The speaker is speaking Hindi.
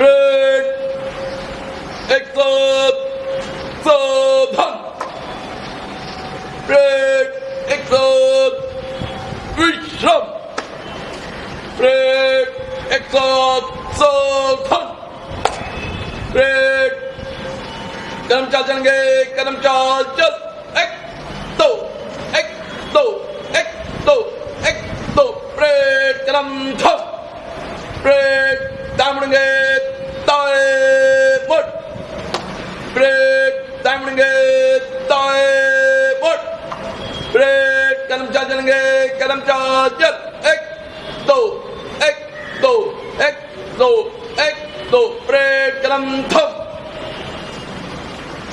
Red Eklat Sabhan ब्रेक एक सौ सौ ब्रेक कदम चाल चलेंगे कदम चाल चल एक दो एक दो एक दो एक दो ब्रेक कदम थम ब्रेक दाएँ मुड़ेंगे दाएँ मुड़ ब्रेक दाएँ मुड़ेंगे दाएँ मुड़ ब्रेक कदम चाल चलेंगे कदम चाल चल प्रे चलन्थ